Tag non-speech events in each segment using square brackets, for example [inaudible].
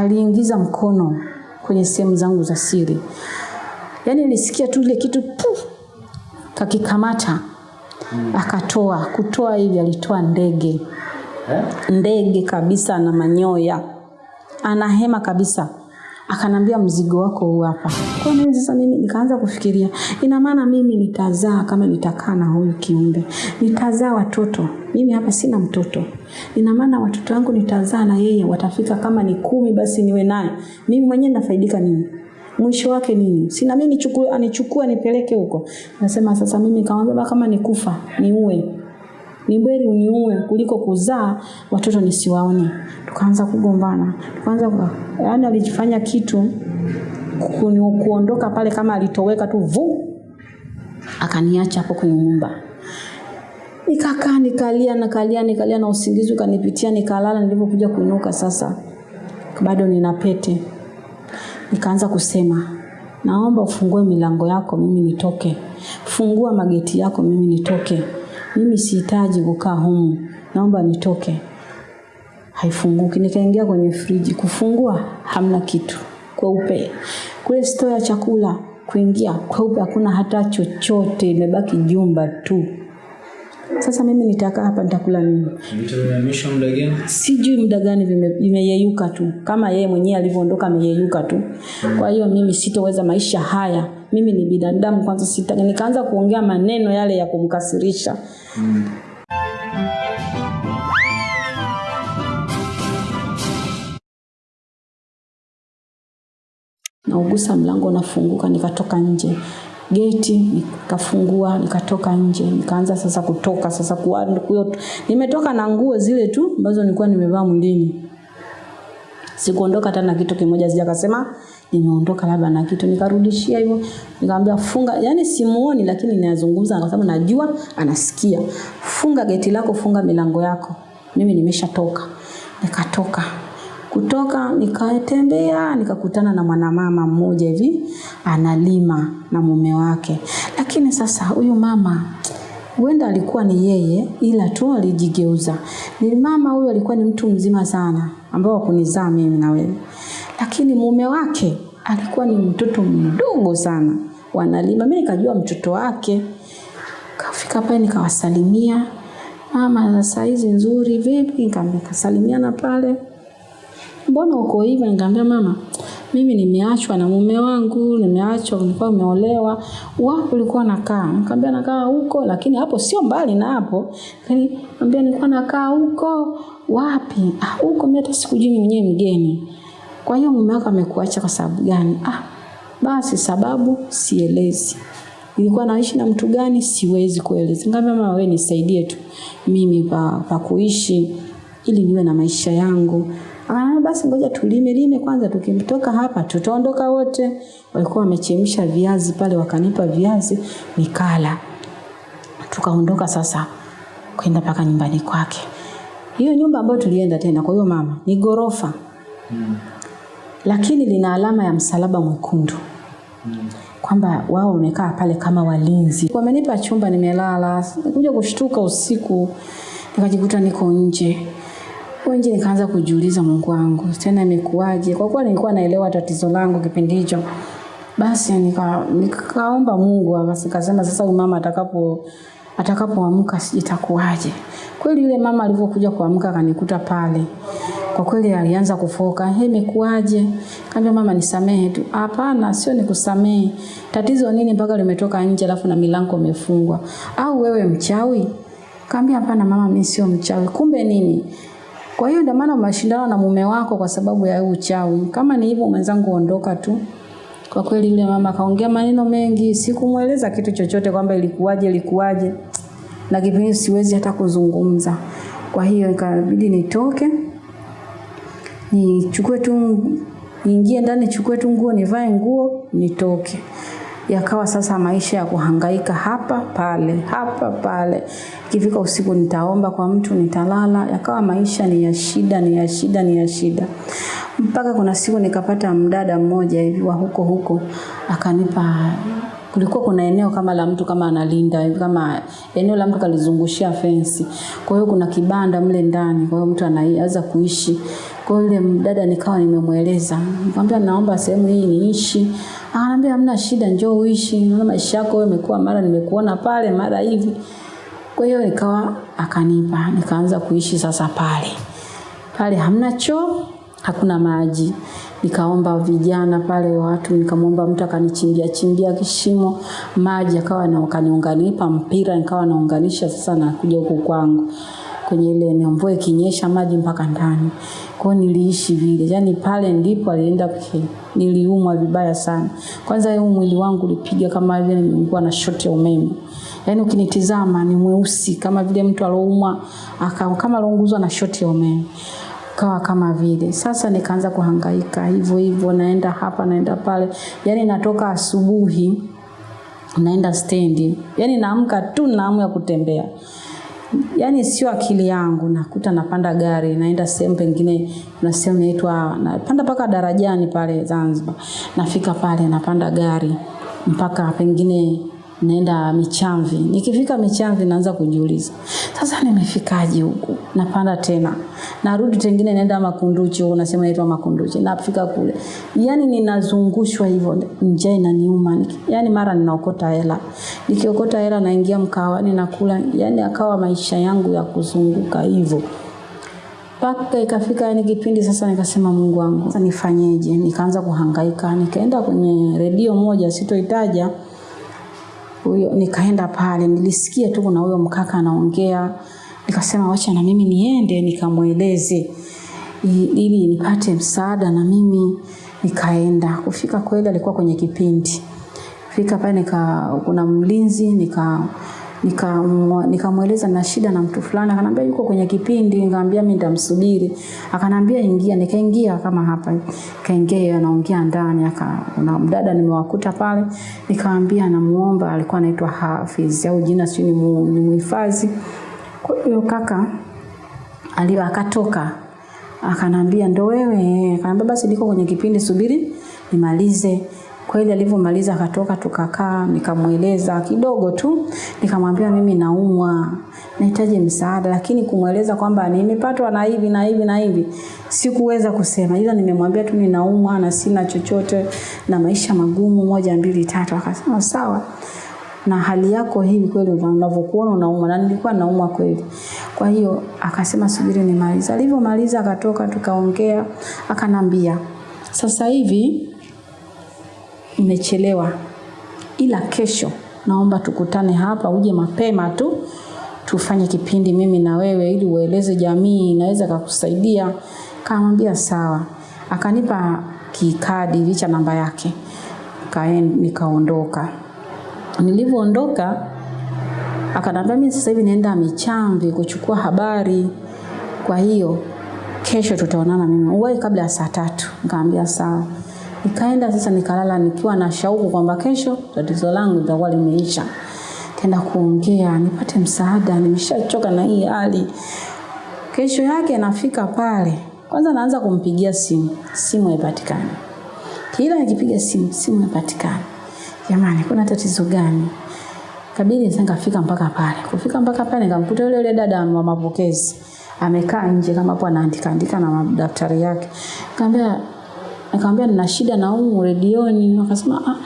aliingiza mkono kwenye sehemu zangu za siri. Yaani nilisikia tu ile kitu puf, kakikamata akatoa. Kutoa hivi alitoa ndege, Eh? ndege kabisa na manyoya, ana hema kabisa. Akanambia mzigo wako huu hapa. Kwa nini sasa mimi nikaanza kufikiria, ina maana mimi nitazaa kama nitakaa na huyu kiumbe, nitazaa watoto. Mimi hapa sina mtoto, ina maana watoto wangu nitazaa na yeye, watafika kama ni kumi, basi niwe naye. Mimi mwenyewe nafaidika nini? mwisho wake nini? Sina mimi nichukue, anichukue huko. Nasema sasa mimi kamwambia kama nikufa niue, ni beri uniue kuliko kuzaa watoto nisiwaone. Tukaanza kugombana, tukaanza yaani alijifanya kitu kuondoka pale kama alitoweka tu vu, akaniacha hapo kwenye nyumba. Nikakaa nikalia nikalia nikalia na usingizi ukanipitia nikalala. Nilipokuja kuinuka sasa, bado nina pete nikaanza kusema naomba ufungue milango yako mimi nitoke fungua mageti yako mimi nitoke mimi sihitaji kukaa humu. Naomba nitoke. Haifunguki. Nikaingia kwenye friji. Kufungua hamna kitu. Kweupe. Kule store ya chakula kuingia kweupe hakuna hata chochote. Imebaki jumba tu. Sasa mimi nitakaa hapa nitakula nini? Vitu muda gani? sijui muda gani vimeyeyuka tu. Kama yeye mwenyewe alivyoondoka ameyeyuka tu. Kwa hiyo mimi sitoweza maisha haya. Mimi ni binadamu kwanza sita nikaanza kuongea maneno yale ya kumkasirisha naugusa mlango unafunguka nikatoka nje. Geti nikafungua nikatoka nje. Nikaanza sasa kutoka sasa kuwa, kuyo, nimetoka na nguo zile tu ambazo nilikuwa nimevaa mwilini. Sikuondoka hata na kitu kimoja sija kasema nimeondoka labda na kitu nikarudishia hivyo. Nikamwambia funga yani simuoni lakini ninazungumza kwa sababu najua anasikia. Funga geti lako funga milango yako. Mimi nimeshatoka. Nikatoka. Kutoka nikatembea nikakutana na mwanamama mmoja hivi analima na mume wake. Lakini sasa huyu mama huenda alikuwa ni yeye ila tu alijigeuza. Ni mama huyu alikuwa ni mtu mzima sana ambao wakunizaa mimi na wewe lakini mume wake alikuwa ni mtoto mdogo sana. Wanalima. Mimi nikajua mtoto wake. Kafika pale nikawasalimia. Mama za saizi nzuri vipi? Nikamwambia, kasalimiana pale. Mbona uko hivyo nikamwambia mama mimi nimeachwa na mume wangu nimeachwa nilikuwa nimeolewa. Wapi ulikuwa nakaa nikamwambia nakaa huko lakini hapo sio mbali na hapo. Nikamwambia nilikuwa nakaa huko. Wapi? Ah huko mimi hata sikujui mwenyewe mgeni kwa hiyo mume wako amekuacha kwa sababu gani? Ah basi sababu sielezi. Ilikuwa naishi na mtu gani? Siwezi kueleza nikamwambia mama wewe nisaidie tu. Mimi pa, pa kuishi ili niwe na maisha yangu. Ah, basi ngoja tulime lime kwanza, tukimtoka hapa tutaondoka wote. Walikuwa wamechemsha viazi pale, wakanipa viazi nikala. Tukaondoka sasa kwenda mpaka nyumbani kwake. Hiyo nyumba ambayo tulienda tena kwa hiyo mama ni gorofa lakini lina alama ya msalaba mwekundu kwamba wao wamekaa pale kama walinzi. Wamenipa chumba nimelala, kuja kushtuka usiku nikajikuta niko nje nje nikaanza kujiuliza, Mungu wangu, tena imekuwaje? Kwa kuwa nilikuwa naelewa tatizo langu kipindi hicho, basi nika, nikaomba Mungu, basi nikasema sasa huyu mama atakapo atakapoamka itakuwaje. Kweli yule mama alivyokuja kuamka akanikuta pale, kwa kweli alianza kufoka, "He, imekuwaje?" Kaambia mama, nisamehe tu. Hapana, sio nikusamehe. Tatizo nini mpaka limetoka nje alafu na milango imefungwa? Au wewe mchawi? Kaambia hapana mama, mimi sio mchawi. Kumbe nini? Kwa hiyo ndio maana mashindano na mume wako kwa sababu ya uchawi. Kama ni hivyo mwenzangu, ondoka tu. Kwa kweli yule mama kaongea maneno mengi, sikumweleza kitu chochote kwamba ilikuwaje ilikuwaje, na kipindi siwezi hata kuzungumza. Kwa hiyo ikabidi nitoke nichukue tu niingie ndani nichukue tu nguo nivae nguo nitoke. Yakawa sasa maisha ya kuhangaika hapa pale hapa pale. Ikifika usiku nitaomba kwa mtu nitalala. Yakawa maisha ni ya shida ni ya shida ni ya shida. Mpaka kuna siku nikapata mdada mmoja hivi wa huko huko akanipa kulikuwa kuna eneo kama la mtu kama analinda hivi kama eneo la mtu kalizungushia fensi. Kwa hiyo kuna kibanda mle ndani, kwa hiyo mtu anaweza kuishi. Kwa yule mdada nikawa nimemweleza, nikamwambia naomba sehemu hii niishi. Akaniambia hamna shida, njoo uishi, naona maisha yako wewe yamekuwa, mara nimekuona pale, mara hivi. Kwa hiyo nikawa akanipa, nikaanza kuishi sasa pale. Pale hamna choo, hakuna maji. Nikaomba vijana pale watu, nikamwomba mtu akanichimbia chimbia kishimo maji, akawa na akaniunganipa mpira, nikawa naunganisha sasa nakuja huku kwangu kwenye ile eneo, mvua ikinyesha maji mpaka ndani. Kwa niliishi vile, yaani pale ndipo alienda pekee. Niliumwa vibaya sana. Kwanza huu mwili wangu ulipiga kama vile nilikuwa na shoti ya umeme. Yaani ukinitizama ni mweusi kama vile mtu aloumwa akawa kama alounguzwa na shoti ya umeme kawa kama vile. Sasa nikaanza kuhangaika hivyo hivyo, naenda hapa naenda pale, yaani natoka asubuhi naenda stendi, yaani naamka tu na ya kutembea. Yaani sio akili yangu, nakuta napanda gari naenda sehemu pengine, kuna sehemu inaitwa napanda mpaka darajani pale Zanzibar, nafika pale napanda gari mpaka pengine naenda Michamvi. Nikifika Michamvi naanza kujiuliza, sasa nimefikaje huku? Napanda tena, narudi tengine naenda Makunduchi, unasema nasema inaitwa Makunduchi, nafika kule, yani ninazungushwa hivyo, njaa inaniuma, yani mara ninaokota hela, nikiokota hela naingia mkawani nakula, yani akawa maisha yangu ya kuzunguka hivyo. Mpaka ikafika yani kipindi sasa nikasema Mungu wangu sasa nifanyeje? Nikaanza kuhangaika, nikaenda kwenye redio moja sitoitaja, huyo nikaenda pale, nilisikia tu kuna huyo mkaka anaongea, nikasema wacha na mimi niende nikamweleze ili nipate msaada na mimi nikaenda. Kufika kweli alikuwa kwenye kipindi. Fika pale nika kuna mlinzi nika nikamweleza nika na shida na mtu fulani, akanambia yuko kwenye kipindi, nikamwambia mimi nitamsubiri. Akanambia ingia, nikaingia kama hapa. Kaingia yeye anaongea ndani, aka na mdada nimewakuta pale, nikamwambia namuomba, alikuwa anaitwa Hafiz au jina sio ni muhifadhi. Kwa hiyo kaka alio akatoka akanambia ndo wewe akanambia basi niko kwenye kipindi subiri nimalize kweli alivyomaliza akatoka tukakaa nikamweleza kidogo tu nikamwambia mimi naumwa nahitaji msaada lakini kumweleza kwamba nimepatwa na hivi na hivi na hivi sikuweza kusema. Ila nimemwambia tu ninaumwa na sina chochote na maisha magumu moja mbili tatu. Akasema sawa. Na hali yako hivi kweli unavyokuona unauma, na nilikuwa nauma kweli. Kwa hiyo akasema subiri nimalize. Alivyomaliza akatoka tukaongea akanambia sasa hivi nimechelewa ila kesho naomba tukutane hapa uje mapema tu tufanye kipindi mimi na wewe ili ueleze jamii inaweza kakusaidia kamwambia sawa. Akanipa kikadi licha namba yake. Nikaondoka. Nilivyoondoka akanambia mimi sasa hivi naenda Michamvi kuchukua habari, kwa hiyo kesho tutaonana mimi. Uwahi kabla ya saa tatu. Nikamwambia sawa. Nikaenda sasa nikalala nikiwa na shauku kwamba kesho tatizo langu litakuwa limeisha. Tenda kuongea nipate msaada, nimeshachoka na hii hali. Kesho yake nafika pale, kwanza naanza kumpigia simu, simu haipatikani. Kila nikipiga simu, simu haipatikani. Jamani, kuna tatizo gani? Kabidi sasa nikafika mpaka pale. Kufika mpaka pale nikamkuta yule yule dada wa mapokezi. Amekaa nje kama hapo anaandika andika na madaftari yake. Nikamwambia nikamwambia nina shida na humu redioni. Akasema ah,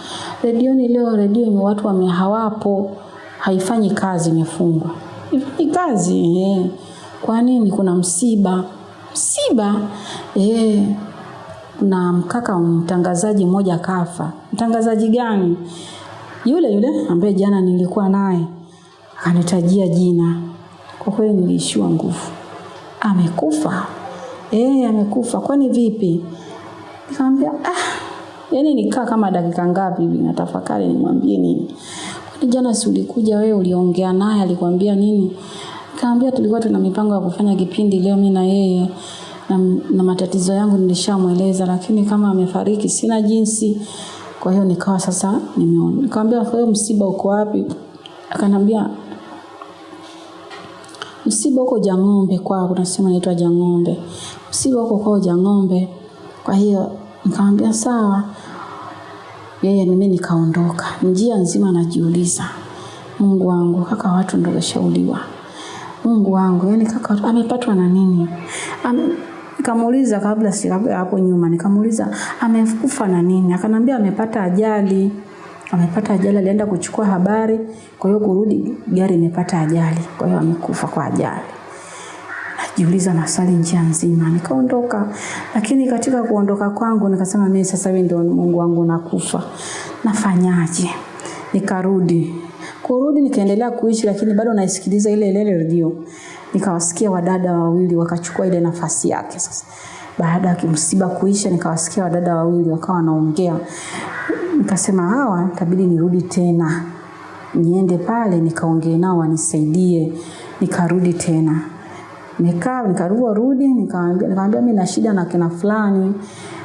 redioni leo redio ni watu wamehawapo. Haifanyi kazi imefungwa. Ni kazi eh. Kwa nini kuna msiba? Msiba? Eh. Na mkaka mtangazaji mmoja kafa. Mtangazaji gani? Yule yule ambaye jana nilikuwa naye akanitajia jina. Kwa kweli niliishiwa nguvu. Amekufa? Eh, amekufa. Kwani vipi? Nikamwambia ah, yani nikaa kama dakika ngapi hivi natafakari nimwambie nini. Kwani jana si ulikuja wewe uliongea naye alikwambia nini? Nikamwambia tulikuwa tuna mipango ya kufanya kipindi leo mimi na yeye na, na matatizo yangu nilishamweleza lakini kama amefariki sina jinsi. Kwa hiyo nikawa sasa nimeona. Nikamwambia kwa hiyo msiba uko wapi? Akanambia msiba uko Jang'ombe kwao, kuna sehemu inaitwa Jang'ombe. Msiba uko kwao Jang'ombe. Kwa hiyo nikamwambia sawa. Yeye mimi nikaondoka. Njia nzima najiuliza, Mungu wangu, kaka watu ndio washauliwa. Mungu wangu, yani kaka amepatwa na nini? Ame, Nikamuuliza kabla si hapo nyuma, nikamuuliza amekufa na nini? Akanambia amepata ajali. Amepata ajali, alienda kuchukua habari, kwa hiyo kurudi gari imepata ajali, kwa hiyo amekufa kwa ajali. Najiuliza maswali njia nzima, nikaondoka. Lakini katika kuondoka kwangu nikasema mimi sasa hivi ndio Mungu wangu nakufa. Nafanyaje? Nikarudi. Kurudi nikaendelea kuishi lakini bado naisikiliza ile ile redio. Nikawasikia wadada wawili wakachukua ile nafasi yake sasa. Baada ya kimsiba kuisha nikawasikia wadada wawili wakawa wanaongea. Nikasema hawa itabidi nirudi tena. Niende pale nikaongee nao wanisaidie. Nikarudi tena. Nikaa nikarua rudi nikamwambia nikamwambia mimi na shida na kina fulani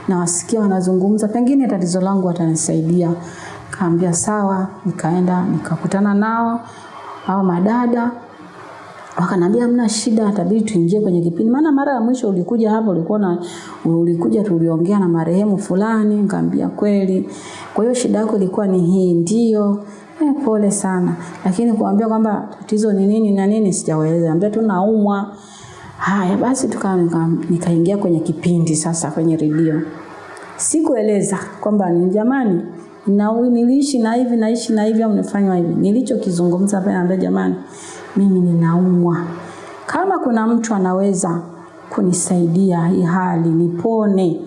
nawasikia wanazungumza pengine tatizo langu watanisaidia. Kaambia sawa, nikaenda nikakutana nao au madada wakanambia mna shida, itabidi tuingie kwenye kipindi. Maana mara ya mwisho ulikuja hapo ulikuwa na ulikuja tuliongea na marehemu fulani, nikamwambia kweli. Kwa hiyo shida yako ilikuwa ni hii, ndio. Eh, pole sana. Lakini kuambia kwamba tatizo ni nini na nini sijawaeleza. Ambia tu naumwa. Haya basi tukaanza nikaingia nika kwenye kipindi sasa kwenye redio. Sikueleza kwamba ni jamani na niliishi na hivi naishi na hivi au nifanywa hivi. Nilichokizungumza pale naambia jamani mimi ninaumwa. Kama kuna mtu anaweza kunisaidia hii hali nipone,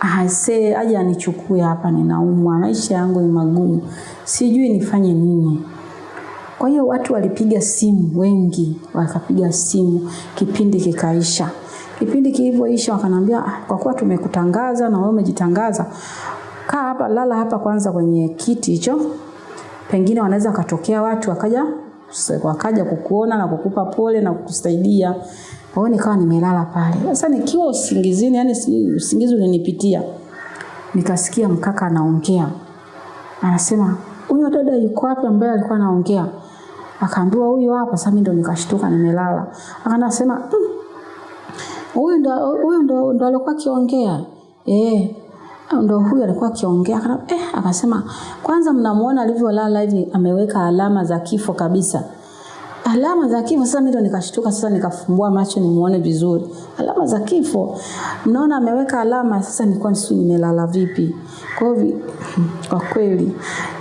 ase aje anichukue hapa, ninaumwa, maisha yangu ni magumu, sijui nifanye nini. Kwa hiyo watu walipiga simu wengi, wakapiga simu, kipindi kikaisha. Kipindi kilivyoisha wakanambia, ah, kwa kuwa tumekutangaza na wewe umejitangaza, kaa hapa, lala hapa kwanza kwenye kiti hicho, pengine wanaweza wakatokea watu wakaja wakaja kukuona na kukupa pole na kukusaidia. Kwa hiyo nikawa nimelala pale. Sasa nikiwa usingizini, yani usingizi ulinipitia. Nikasikia mkaka anaongea. Anasema, "Huyo dada yuko wapi ambaye alikuwa anaongea?" Akaambiwa huyo hapa, sasa mimi ndo nikashtuka nimelala. Akanasema, "Huyu ndo huyu ndo ndo alikuwa akiongea." Eh, ndo huyu alikuwa akiongea eh, akasema kwanza mnamuona alivyolala hivi ameweka alama za kifo kabisa alama za kifo sasa mimi ndo nikashtuka sasa nikafumbua macho nimuone vizuri. Alama za kifo mnaona ameweka alama sasa nilikuwa sijui nimelala vipi. Kwa hivyo kwa kweli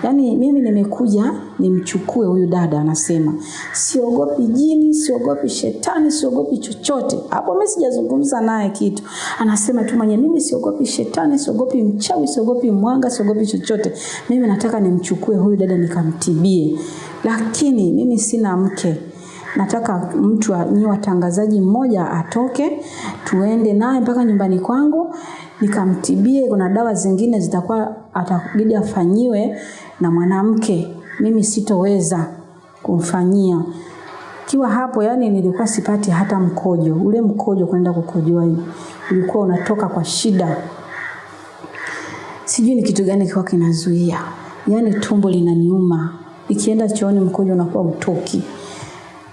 yani mimi nimekuja nimchukue huyu dada anasema siogopi jini siogopi shetani siogopi chochote. Hapo mimi sijazungumza naye kitu. Anasema tu mwenye mimi siogopi shetani siogopi mchawi siogopi mwanga siogopi chochote. Mimi nataka nimchukue huyu dada nikamtibie lakini mimi sina mke. Nataka mtu nyi watangazaji mmoja atoke tuende naye mpaka nyumbani kwangu nikamtibie kuna dawa zingine zitakuwa atabidi afanyiwe na mwanamke. Mimi sitoweza kumfanyia. Kiwa hapo yani nilikuwa sipati hata mkojo. Ule mkojo kwenda kukojoa ulikuwa unatoka kwa shida. Sijui ni kitu gani kilikuwa kinazuia. Yani tumbo linaniuma ikienda chooni mkojo unakuwa utoki.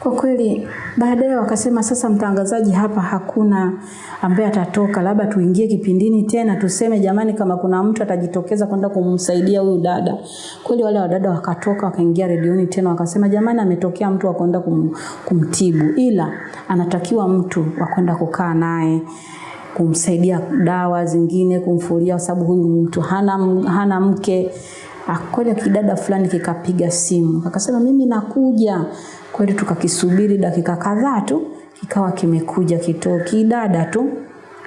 Kwa kweli baadaye wakasema sasa mtangazaji hapa hakuna ambaye atatoka labda tuingie kipindini tena tuseme jamani kama kuna mtu atajitokeza kwenda kumsaidia huyu dada. Kweli wale wadada wakatoka wakaingia redioni tena wakasema jamani ametokea mtu wa kwenda kum, kumtibu. Ila anatakiwa mtu wa kwenda kukaa naye kumsaidia dawa zingine kumfulia kwa sababu huyu mtu hana, hana mke kweli kidada fulani kikapiga simu. Akasema mimi nakuja. Kweli tukakisubiri dakika kadhaa tu kikawa kimekuja kito kidada tu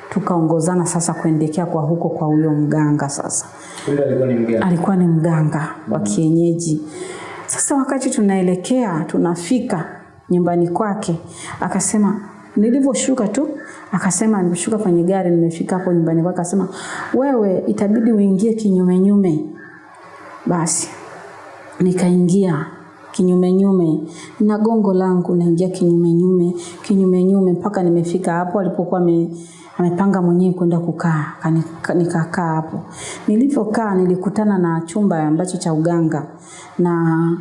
tukaongozana sasa kuendekea kwa huko kwa huyo mganga sasa. Alikuwa ni mganga. alikuwa ni mganga wa kienyeji. Sasa wakati tunaelekea tunafika nyumbani kwake. Akasema nilivyoshuka tu. Akasema nimeshuka kwenye gari nimefika hapo nyumbani kwake. Akasema wewe itabidi uingie kinyume nyume basi nikaingia kinyume nyume na gongo langu naingia kinyume nyume kinyume nyume mpaka nimefika hapo alipokuwa ame, amepanga mwenyewe kwenda kukaa nikakaa hapo. Nilivyokaa nilikutana na chumba ambacho cha uganga na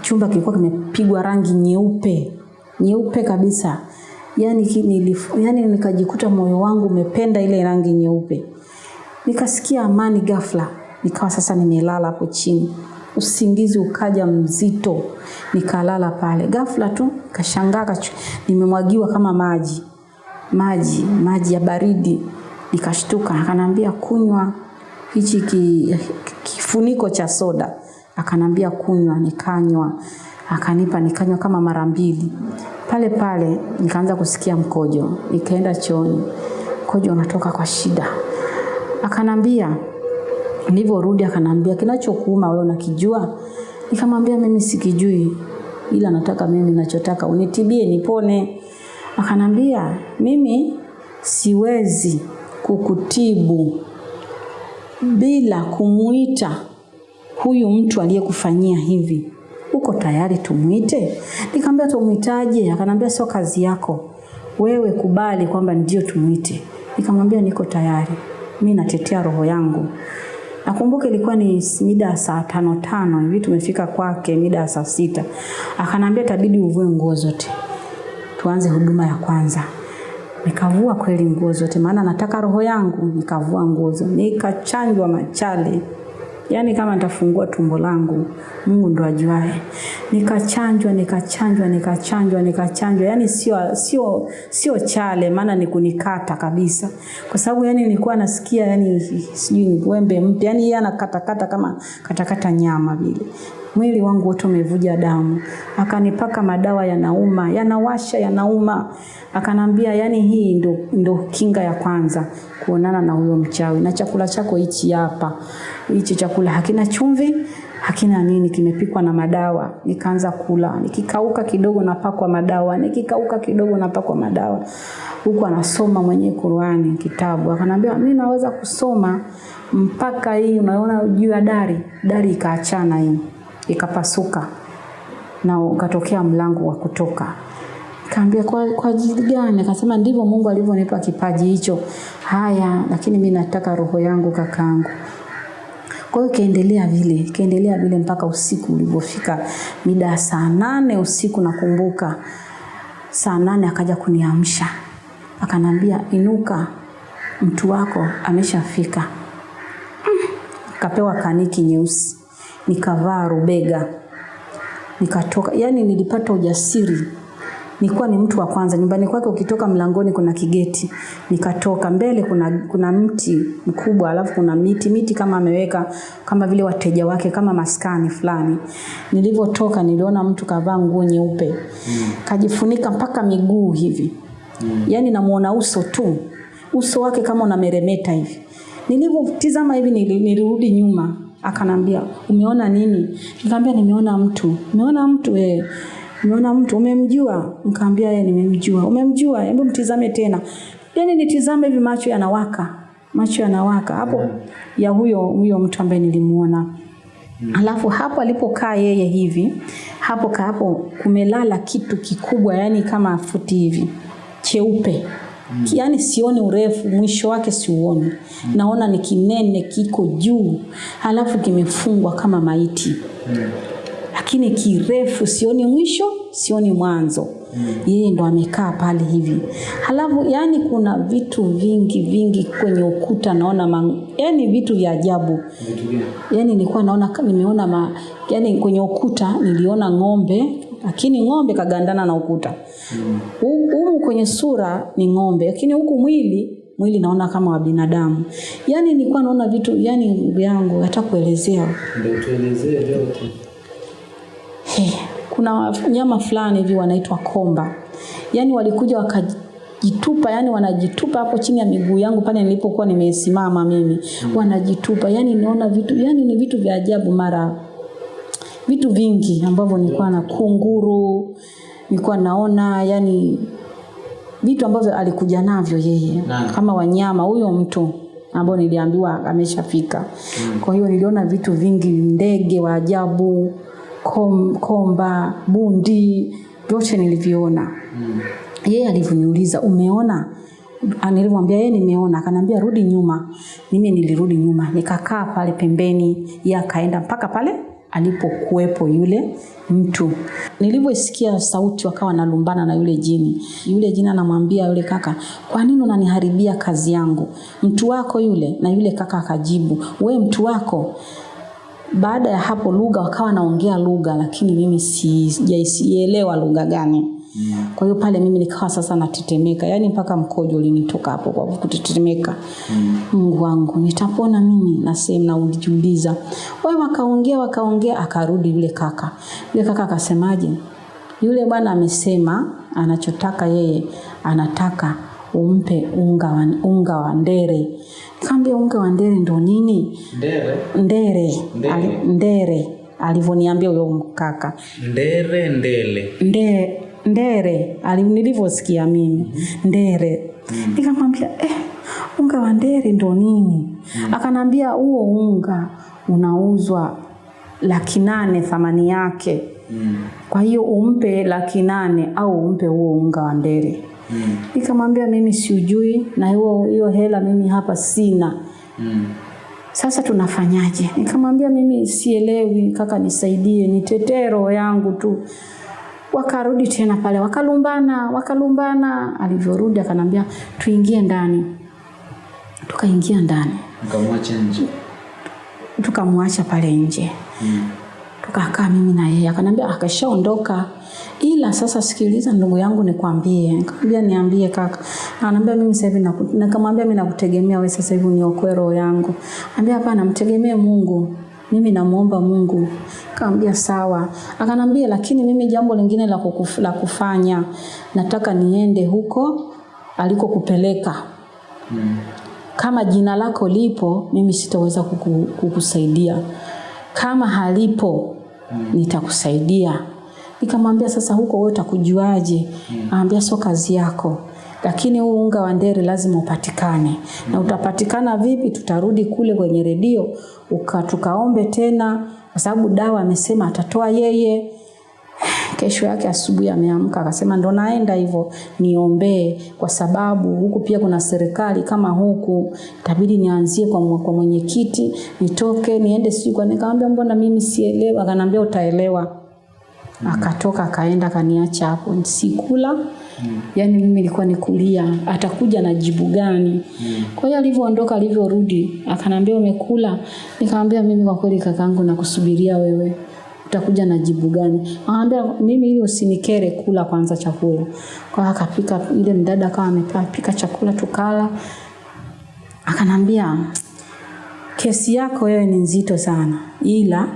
chumba kilikuwa kimepigwa rangi nyeupe nyeupe kabisa. Yani, nilif, yani nikajikuta moyo wangu umependa ile rangi nyeupe. Nikasikia amani ghafla nikawa sasa nimelala hapo chini. Usingizi ukaja mzito. Nikalala pale. Ghafla tu kashangaa nimemwagiwa kama maji. Maji maji ya baridi. Nikashtuka. Akanambia kunywa hichi ki, kifuniko cha soda. Akanambia kunywa. Nikanywa. Akanipa nikanywa kama mara mbili. Pale pale nikaanza kusikia mkojo. Nikaenda chooni. Mkojo unatoka kwa shida. Akanambia nilivyorudi akanambia kinachokuuma wewe unakijua? Nikamwambia mimi sikijui ila nataka mimi nachotaka unitibie nipone. Akanambia mimi siwezi kukutibu bila kumuita huyu mtu aliyekufanyia hivi. Uko tayari tumwite nikamwambia tumwitaje akanambia sio kazi yako. Wewe kubali kwamba ndio tumwite nikamwambia niko tayari. Mi natetea roho yangu nakumbuka ilikuwa ni mida ya saa tano tano hivi tumefika kwake mida ya saa sita. Akanambia tabidi uvue nguo zote. Tuanze huduma ya kwanza. Nikavua kweli nguo zote maana nataka roho yangu nikavua nguo zote nikachanjwa machale yaani kama nitafungua tumbo langu mungu ndo ajuae nikachanjwa nikachanjwa nikachanjwa nikachanjwa. Yaani sio sio sio chale maana ni kunikata kabisa. Kwa sababu yaani nilikuwa nasikia yani sijui ni wembe mpya. Yani yeye anakatakata kama katakata nyama vile mwili wangu wote umevuja damu. Akanipaka madawa yanauma yanawasha yanauma. Akanambia yani hii ndo, ndo kinga ya kwanza kuonana na huyo mchawi na chakula chako hichi hapa. Hichi chakula hakina chumvi hakina nini kimepikwa na madawa. Nikaanza kula. Nikikauka kidogo napakwa madawa. Nikikauka kidogo napakwa madawa. Huku anasoma mwenyewe Qurani kitabu. Akanambia mi naweza kusoma mpaka hii unaona juu ya dari? Dari ikaachana hii ikapasuka na ukatokea mlango wa kutoka. Kaambia kwa, kwa ajili gani? Akasema ndivyo mungu alivyonipa kipaji hicho. Haya lakini mi nataka roho yangu kakaangu kwa hiyo ikaendelea vile ikaendelea vile mpaka usiku ulivyofika. Mida ya saa nane usiku nakumbuka. Saa nane akaja kuniamsha. Akanambia inuka mtu wako ameshafika. Kapewa kaniki nyeusi nikavaa rubega. Nikatoka yani nilipata ujasiri. Nilikuwa ni mtu wa kwanza. Nyumbani kwake ukitoka mlangoni kuna kigeti. Nikatoka mbele kuna kuna mti mkubwa alafu kuna miti miti kama ameweka kama vile wateja wake kama maskani fulani. Nilivyotoka niliona mtu kavaa nguo nyeupe. Mm. kajifunika mpaka miguu hivi. Mm. yani namuona uso tu. Uso wake kama unameremeta hivi. Nilivyotizama hivi nilirudi nyuma akanambia umeona nini? Nikamwambia nimeona mtu. Umeona mtu eh nimeona mtu. Umemjua? Nikamwambia yeye nimemjua. Umemjua? Hebu mtizame tena. Yani nitizame hivi macho yanawaka macho yanawaka. Hapo yeah. ya huyo huyo mtu ambaye nilimuona. Mm. alafu hapo alipokaa yeye hivi hapo kaapo kumelala kitu kikubwa yani kama futi hivi cheupe Mm. yaani sioni urefu mwisho wake siuoni mm. naona ni kinene kiko juu halafu kimefungwa kama maiti mm. lakini kirefu sioni mwisho sioni mwanzo mm. yeye ndo amekaa pale hivi halafu yani kuna vitu vingi vingi kwenye ukuta naona man, yani vitu vya ajabu yani nilikuwa naona nimeona ma, yani kwenye ukuta niliona ng'ombe lakini ng'ombe kagandana na ukuta humu mm. kwenye sura ni ng'ombe lakini huku mwili mwili naona kama wa binadamu yaani nilikuwa naona vitu yani yangu hata kuelezea Ndio tuelezee vyote. Hey, kuna nyama fulani hivi wanaitwa komba yaani walikuja wakajitupa yani wanajitupa hapo chini ya miguu yangu pale nilipokuwa nimesimama mimi mm. wanajitupa yani naona vitu yani ni vitu vya ajabu mara vitu vingi ambavyo nilikuwa na kunguru nilikuwa naona yani vitu ambavyo alikuja navyo yeye Nani? kama wanyama huyo mtu ambao niliambiwa ameshafika mm. kwa hiyo niliona vitu vingi ndege wa ajabu kom, komba bundi vyote nilivyoona Mm. yeye alivyoniuliza umeona nilimwambia yeye nimeona akanambia rudi nyuma mimi nilirudi nyuma nikakaa pale pembeni yeye akaenda mpaka pale alipokuwepo yule mtu. Nilivyosikia sauti wakawa nalumbana na yule jini. Yule jini anamwambia yule kaka kwa nini unaniharibia kazi yangu? Mtu wako yule na yule kaka akajibu we mtu wako. Baada ya hapo lugha wakawa naongea lugha lakini mimi si- sijaielewa lugha gani Kwa hiyo pale mimi nikawa sasa natetemeka, yaani mpaka mkojo ulinitoka hapo kwa kutetemeka. Mungu wangu, nitapona mimi? Nasema na ujiuliza. Wao wakaongea wakaongea, akarudi yule kaka. Yule kaka akasemaje? Yule bwana amesema anachotaka yeye, anataka umpe unga wa, unga wa ndere. Nikamwambia unga wa ndere ndo nini? Ndere. Ndere. Ndere. Ndere alivyoniambia huyo kaka Ndere ndele. nde, ndere nilivyosikia mimi ndere nikamwambia eh, unga wa ndere ndo nini mm. akanambia huo unga unauzwa laki nane thamani yake Mm. kwa hiyo umpe laki nane au umpe huo unga wa ndere Mm. nikamwambia mimi siujui na hiyo hiyo hela mimi hapa sina Mm. sasa tunafanyaje? Nikamwambia mimi sielewi, kaka, nisaidie, ni roho yangu tu. Wakarudi tena pale, wakalumbana, wakalumbana. Alivyorudi akanambia tuingie ndani, tukaingia ndani, tukamwacha nje. tukamwacha pale nje Mm. tukakaa mimi na yeye, akanambia akashaondoka, ila sasa sikiliza ndugu yangu, nikwambie. Nikamwambia niambie kaka. Anambia mimi sasa hivi nikamwambia mimi nakutegemea wewe sasa hivi uniokoe roho yangu. Anambia hapana, mtegemee Mungu. Mimi namuomba Mungu. Nikamwambia sawa. Akanambia lakini mimi jambo lingine la, kukuf, la kufanya. Nataka niende huko alikokupeleka. Mm. kama jina lako lipo mimi sitaweza kuku, kukusaidia. Kama halipo nitakusaidia. Nikamwambia sasa huko wewe utakujuaje? Anambia sio kazi yako lakini huu unga wa ndere lazima upatikane na utapatikana vipi tutarudi kule kwenye redio uka tukaombe tena kwa sababu dawa amesema atatoa yeye Kesho yake asubuhi ameamka akasema ndo naenda hivyo niombee, kwa sababu huku pia kuna serikali kama huku, itabidi nianzie kwa, kwa mwenyekiti nitoke niende sijui kwa. Nikamwambia mbona mimi sielewa? Akanambia utaelewa. Akatoka akaenda kaniacha hapo, sikula yani mimi nilikuwa nikulia, atakuja na jibu gani? mm. Kwa hiyo alivyoondoka, alivyorudi akanambia umekula? Nikamwambia mimi kwa kweli kakaangu nakusubiria wewe utakuja na jibu gani? Anambia mimi hiyo usinikere, kula kwanza chakula. Kwa hiyo akapika, ile mdada akawa amepika chakula tukala. Akanambia kesi yako wewe ni nzito sana, ila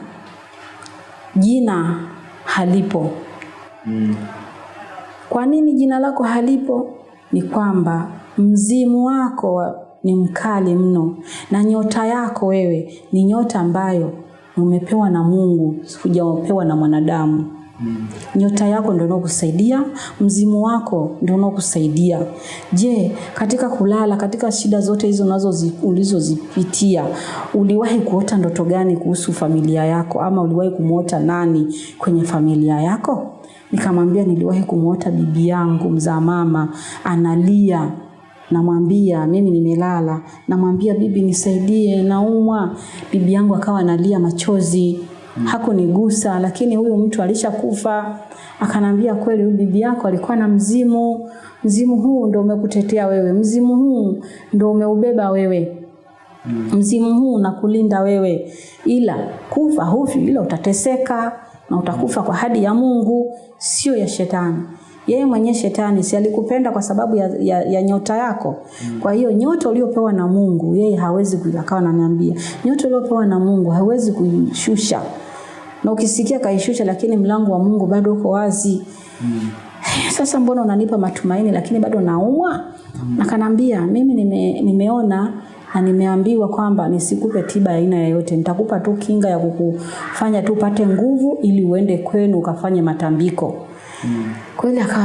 jina halipo. Mm. Kwa nini jina lako halipo? Ni kwamba mzimu wako ni mkali mno, na nyota yako wewe ni nyota ambayo umepewa na Mungu, hujapewa na mwanadamu. Nyota yako ndio inokusaidia, mzimu wako ndio unaokusaidia. Je, katika kulala, katika shida zote hizo nazo ulizozipitia, uliwahi kuota ndoto gani kuhusu familia yako, ama uliwahi kumwota nani kwenye familia yako? Nikamwambia niliwahi kumwota bibi yangu mzaa mama analia namwambia mimi nimelala, namwambia bibi, nisaidie, naumwa. Bibi yangu akawa analia machozi, hakunigusa, lakini huyu mtu alishakufa. Akanambia kweli, huyu bibi yako alikuwa na mzimu, mzimu huu ndo umekutetea wewe, mzimu huu ndo umeubeba wewe mzimu huu unakulinda wewe, ila kufa hufi, ila utateseka na utakufa kwa hadi ya Mungu, sio ya shetani. Yeye mwenyewe shetani si alikupenda kwa sababu ya, ya, ya nyota yako. Mm. Kwa hiyo nyota uliopewa na Mungu yeye hawezi kuikawa ananiambia nyota uliopewa na Mungu hawezi kuishusha, na ukisikia kaishusha, lakini mlango wa Mungu bado uko wazi. Mm. Sasa mbona unanipa matumaini lakini bado naumwa? mm. Akanambia mimi nime, nimeona na nimeambiwa kwamba nisikupe tiba ya aina yoyote, nitakupa tu kinga ya kukufanya tu upate nguvu ili uende kwenu ukafanye matambiko. Kweli akawa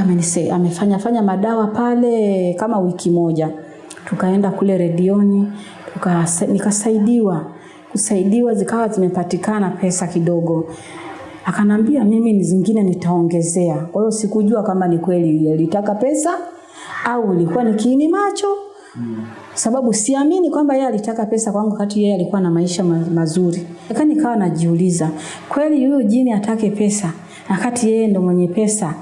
amefanya fanya madawa pale kama wiki moja, tukaenda kule redioni tuka, nikasaidiwa kusaidiwa, zikawa zimepatikana pesa kidogo akanambia mimi ni zingine nitaongezea. Kwa hiyo sikujua kama ni kweli alitaka pesa au ilikuwa ni kiini macho sababu siamini kwamba yeye alitaka pesa kwangu kati yeye alikuwa na maisha ma mazuri. Lakini nikawa najiuliza, kweli huyu jini atake pesa na kati yeye ndo mwenye pesa?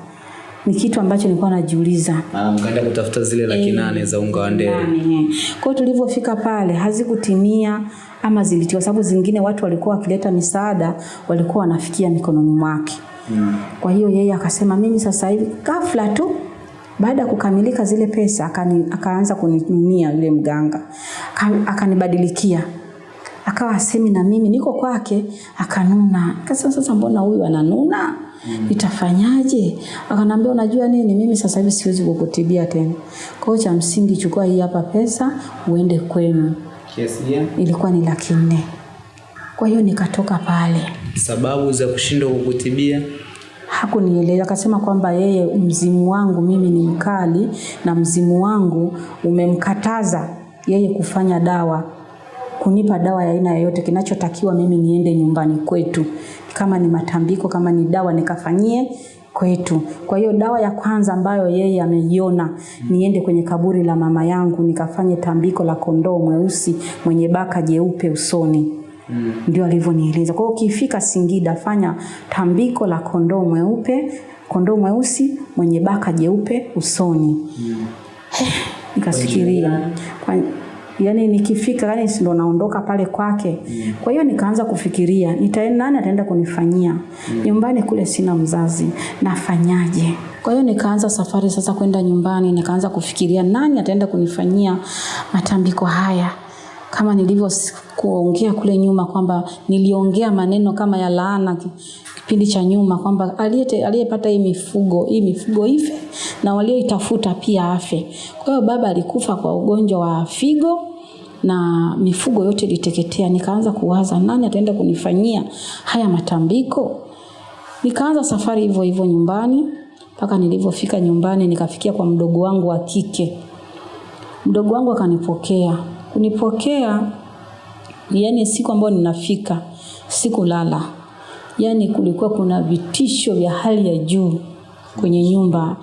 Ni kitu ambacho nilikuwa najiuliza. Ah, mkaenda kutafuta zile laki nane za unga wa. Nane, eh. Kwa hiyo tulivyofika pale hazikutimia ama zilitiwa, sababu zingine watu walikuwa wakileta misaada walikuwa wanafikia mikononi mwake. Mm. Kwa hiyo yeye akasema mimi sasa hivi ghafla tu baada ya kukamilika zile pesa akani, akaanza kuninunia yule mganga akanibadilikia akawa asemi na mimi niko kwake akanuna kasema sasa mbona huyu ananuna itafanyaje? Akanambia unajua nini? Mimi sasa hivi siwezi kukutibia tena. Kwa hiyo cha msingi chukua hii hapa pesa uende kwenu. Kiasi gani? ilikuwa ni laki nne. Kwa hiyo nikatoka pale. Sababu za kushindwa kukutibia? hakunieleza akasema kwamba yeye mzimu wangu mimi ni mkali na mzimu wangu umemkataza yeye kufanya dawa kunipa dawa ya aina yoyote. Kinachotakiwa mimi niende nyumbani kwetu kama ni matambiko kama ni dawa nikafanyie kwetu kwa hiyo dawa ya kwanza ambayo yeye ameiona niende kwenye kaburi la mama yangu nikafanye tambiko la kondoo mweusi mwenye baka jeupe usoni Mm. ndio alivyonieleza. Kwa hiyo ukifika Singida, fanya tambiko la kondoo mweupe, kondoo mweusi mwenye baka jeupe usoni. Mm. [sighs] Nikafikiria kwa, yani nikifika yani ndo naondoka pale kwake. Kwa hiyo nikaanza kufikiria nitaenda nani ataenda kunifanyia nyumbani kule, sina mzazi, nafanyaje? Kwa hiyo nikaanza safari sasa kwenda nyumbani, nikaanza kufikiria nani ataenda kunifanyia matambiko haya kama nilivyo kuongea kule nyuma kwamba niliongea maneno kama ya laana kipindi cha nyuma kwamba aliyepata hii mifugo hii mifugo ife na walioitafuta pia afe. Kwa hiyo baba alikufa kwa ugonjwa wa figo na mifugo yote iliteketea. Nikaanza kuwaza nani ataenda kunifanyia haya matambiko. Nikaanza safari hivyo hivyo nyumbani mpaka nilivyofika nyumbani nikafikia kwa mdogo wangu wa kike. Mdogo wangu akanipokea. Kunipokea yani siku ambayo ninafika sikulala. Yaani kulikuwa kuna vitisho vya hali ya juu kwenye nyumba.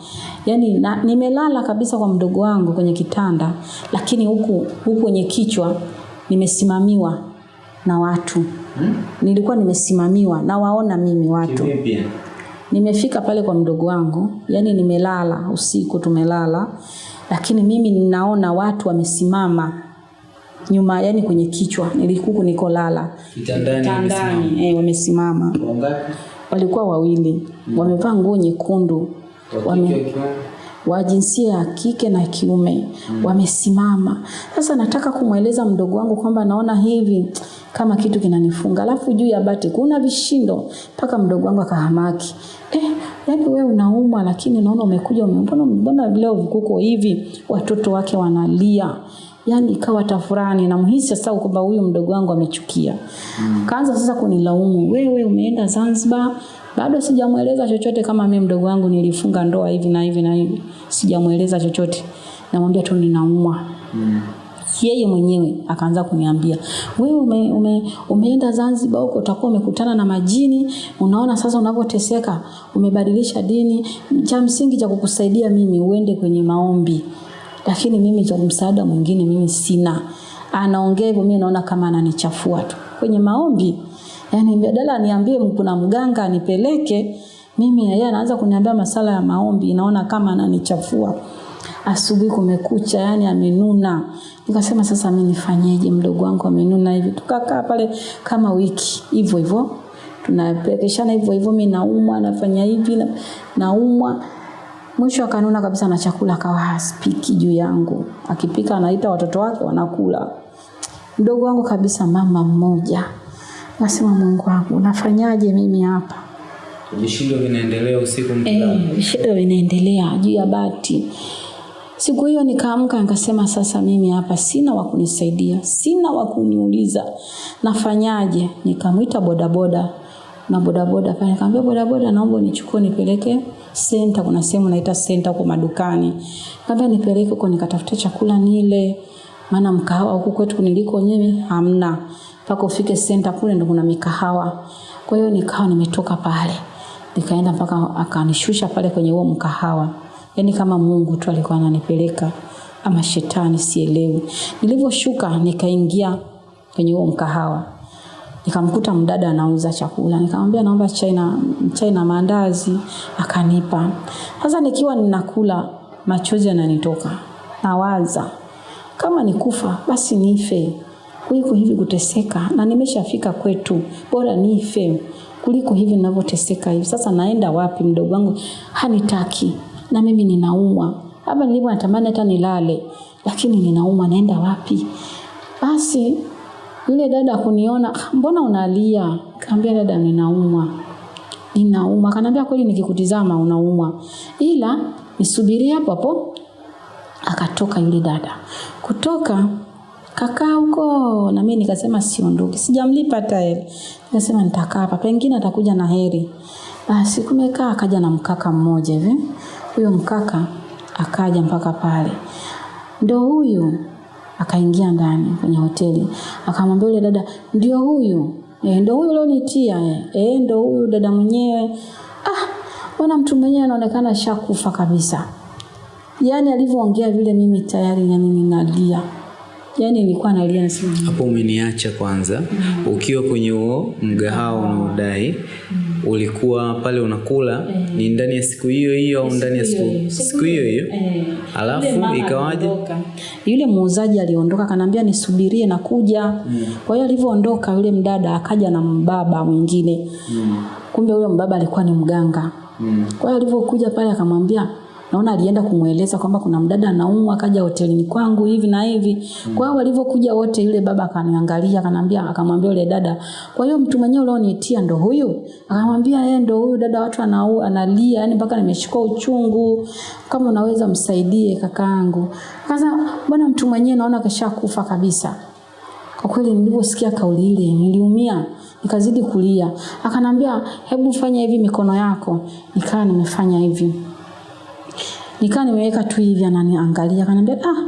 Yaani na, nimelala kabisa kwa mdogo wangu kwenye kitanda lakini huku huku kwenye kichwa nimesimamiwa na watu. Hmm? Nilikuwa nimesimamiwa na waona mimi watu. Kimipia. Nimefika pale kwa mdogo wangu, yani nimelala usiku, tumelala, lakini mimi ninaona watu wamesimama nyuma, yani kwenye kichwa, nilikuku niko lala Kitandani wamesimama. eh, wamesimama. Wangapi? Walikuwa wawili, mm. wamevaa nguo nyekundu, Wa wame, wa jinsia ya kike na kiume mm. wamesimama. Sasa nataka kumweleza mdogo wangu kwamba naona hivi kama kitu kinanifunga, alafu juu ya bati kuna vishindo, mpaka mdogo wangu akahamaki. Eh, yaani wewe unaumwa lakini unaona umekuja ume- mbona leo kuko hivi, watoto wake wanalia yani ikawa tafurani na mhisi sasa kwamba huyu mdogo wangu amechukia. Kaanza sasa kunilaumu, wewe umeenda Zanzibar bado sijamweleza chochote kama mimi mdogo wangu nilifunga ndoa hivi na hivi na hivi. Sijamweleza chochote. Namwambia tu ninaumwa. Mm. Yeye mwenyewe akaanza kuniambia, wewe ume, ume, umeenda Zanzibar huko utakuwa umekutana na majini, unaona sasa unavyoteseka, umebadilisha dini. Cha msingi cha kukusaidia mimi uende kwenye maombi. Lakini mimi cha msaada mwingine mimi sina. Anaongea hivyo mimi naona kama ananichafua tu. Kwenye maombi yani badala aniambie kuna mganga anipeleke mimi yeye anaanza kuniambia masala ya maombi naona kama ananichafua. Asubuhi kumekucha yani amenuna. Nikasema sasa mimi nifanyeje? Mdogo wangu amenuna hivi. Tukakaa pale kama wiki. Hivyo hivyo. Tunapelekeshana hivyo hivyo. Mimi naumwa nafanya hivi na, naumwa mwisho akanuna kabisa na chakula akawa haspiki juu yangu akipika anaita watoto wake wanakula mdogo wangu kabisa mama mmoja nasema mungu wangu nafanyaje mimi hapa Vishindo vinaendelea usiku mkilala. Eh, vishindo vinaendelea juu ya bati. Siku hiyo nikaamka nikasema sasa mimi hapa sina wa kunisaidia, sina wa kuniuliza nafanyaje. Nikamwita bodaboda na bodaboda. Pale nikamwambia bodaboda, naomba unichukue nipeleke senta, kuna sehemu naita senta huko madukani. Nikamwambia nipeleke huko nikatafute chakula nile, maana mkahawa huku kwetu niliko mimi hamna, mpaka ufike senta kule ndo kuna mikahawa. Kwa hiyo nikawa nimetoka pale. Nikaenda mpaka akanishusha pale kwenye huo mkahawa. Yaani kama mungu tu alikuwa ananipeleka. Ama shetani sielewi. Nilivyoshuka nikaingia kwenye huo mkahawa nikamkuta mdada anauza chakula. Nikamwambia naomba chai na chai na maandazi. Akanipa. Sasa nikiwa ninakula machozi yananitoka. Nawaza kama nikufa basi nife. Kuliko hivi kuteseka, na nimeshafika kwetu, bora nife kuliko hivi ninavyoteseka hivi. Sasa naenda wapi? Mdogo wangu? Hanitaki. Na mimi ninaumwa. Hapa nilipo, natamani hata nilale, lakini ninaumwa, naenda wapi? Basi yule dada kuniona, "Ah, mbona unalia? Kaambia dada, ninaumwa ninauma. Akaniambia kweli, nikikutizama unaumwa, ila nisubirie hapo hapo. Akatoka yule dada, kutoka kakaa huko, na mimi nikasema siondoki, sijamlipa hata hela. Nikasema nitakaa hapa, pengine atakuja na heri. Basi kumekaa, akaja na mkaka mmoja hivi. Huyo mkaka akaja mpaka pale, ndo huyu akaingia ndani kwenye hoteli, akamwambia yule dada, ndio huyu e, ndio huyu ulionitia e, ndio huyu dada mwenyewe. Ah, bwana mtu mwenyewe anaonekana shakufa kabisa. yani alivyoongea vile, mimi tayari yani ninalia, yani nilikuwa nalia nasema Hapo umeniacha kwanza. mm-hmm. Ukiwa kwenye huo mgahawa unaodai ulikuwa pale unakula, ni ndani ya siku hiyo hiyo au ndani ya siku siku hiyo hiyo? eh, Alafu ikawaje? Yule muuzaji aliondoka, kanambia nisubirie na kuja. Kwa hiyo alivyoondoka yule mdada akaja na mbaba mwingine. mm. Kumbe huyo mbaba alikuwa ni mganga. mm. Kwa hiyo alivyokuja pale akamwambia naona alienda kumweleza kwamba kuna mdada anaumwa akaja hotelini kwangu hivi na hivi. mm. Kwa hiyo walivyokuja wote yule baba akaniangalia akanambia akamwambia yule dada, "Kwa hiyo mtu mwenyewe ulionitia ndo huyu?" Akamwambia, yeye ndo huyu dada watu anau, analia yani mpaka nimeshikwa uchungu. Kama unaweza msaidie kakaangu." kaza "Bwana mtu mwenyewe naona kashakufa kabisa." Kwa kweli niliposikia kauli ile niliumia, nikazidi kulia. Akanambia, "Hebu fanya hivi mikono yako." Nikaa nimefanya hivi. Nikaa nimeweka tu hivi ananiangalia, akaniambia, "Ah,